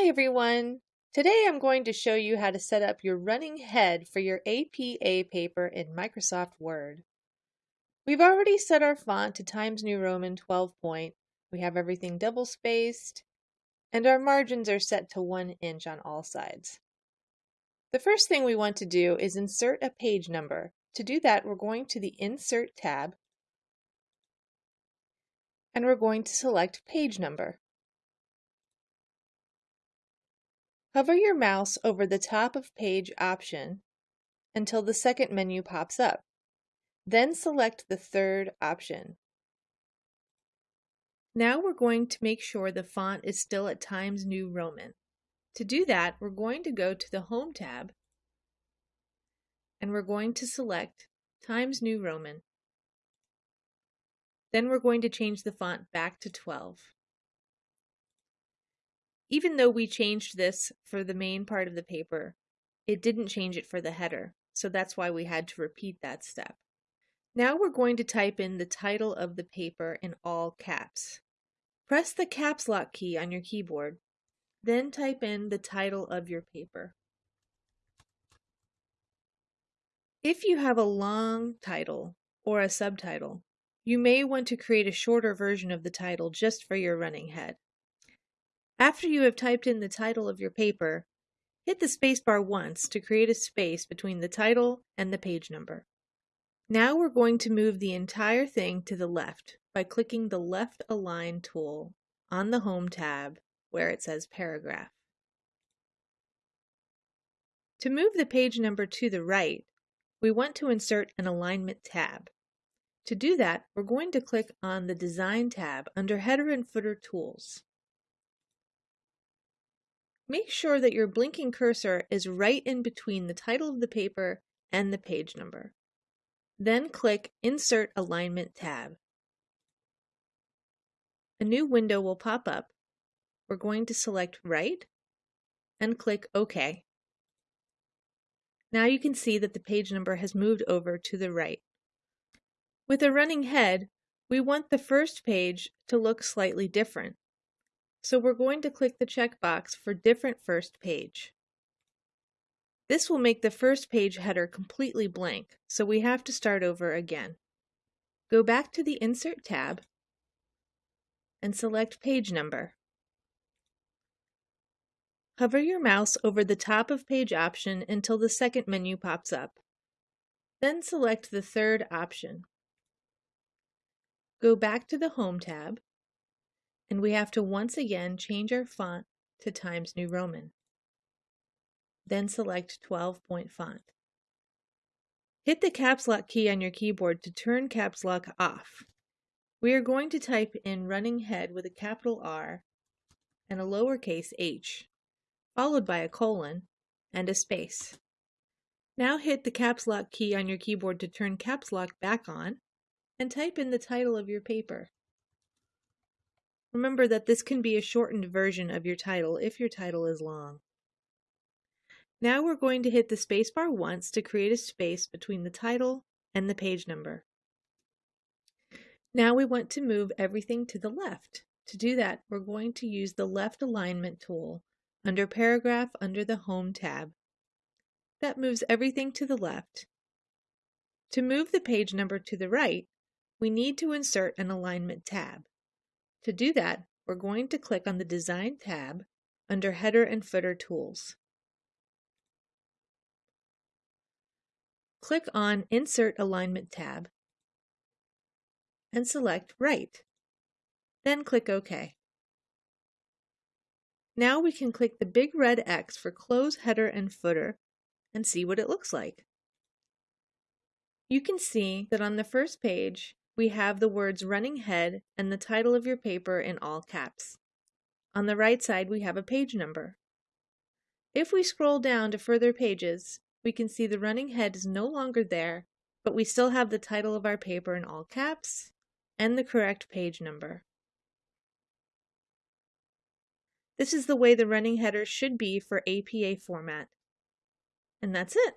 Hi everyone! Today I'm going to show you how to set up your running head for your APA paper in Microsoft Word. We've already set our font to Times New Roman 12 point, we have everything double spaced, and our margins are set to 1 inch on all sides. The first thing we want to do is insert a page number. To do that we're going to the Insert tab and we're going to select Page Number. Hover your mouse over the top of Page option until the second menu pops up. Then select the third option. Now we're going to make sure the font is still at Times New Roman. To do that, we're going to go to the Home tab and we're going to select Times New Roman. Then we're going to change the font back to 12 even though we changed this for the main part of the paper, it didn't change it for the header. So that's why we had to repeat that step. Now we're going to type in the title of the paper in all caps. Press the caps lock key on your keyboard, then type in the title of your paper. If you have a long title or a subtitle, you may want to create a shorter version of the title just for your running head. After you have typed in the title of your paper, hit the spacebar once to create a space between the title and the page number. Now we're going to move the entire thing to the left by clicking the left align tool on the Home tab where it says Paragraph. To move the page number to the right, we want to insert an alignment tab. To do that, we're going to click on the Design tab under Header and Footer Tools. Make sure that your blinking cursor is right in between the title of the paper and the page number. Then click Insert Alignment tab. A new window will pop up. We're going to select Right and click OK. Now you can see that the page number has moved over to the right. With a running head, we want the first page to look slightly different. So we're going to click the checkbox for different first page. This will make the first page header completely blank, so we have to start over again. Go back to the Insert tab and select Page Number. Hover your mouse over the top of Page option until the second menu pops up. Then select the third option. Go back to the Home tab and we have to once again change our font to Times New Roman. Then select 12 point font. Hit the caps lock key on your keyboard to turn caps lock off. We are going to type in running head with a capital R and a lowercase h, followed by a colon and a space. Now hit the caps lock key on your keyboard to turn caps lock back on and type in the title of your paper. Remember that this can be a shortened version of your title if your title is long. Now we're going to hit the spacebar once to create a space between the title and the page number. Now we want to move everything to the left. To do that, we're going to use the left alignment tool under Paragraph under the Home tab. That moves everything to the left. To move the page number to the right, we need to insert an alignment tab. To do that, we're going to click on the Design tab under Header and Footer Tools. Click on Insert Alignment tab and select Right. Then click OK. Now we can click the big red X for Close Header and Footer and see what it looks like. You can see that on the first page, we have the words running head and the title of your paper in all caps. On the right side, we have a page number. If we scroll down to further pages, we can see the running head is no longer there, but we still have the title of our paper in all caps and the correct page number. This is the way the running header should be for APA format. And that's it.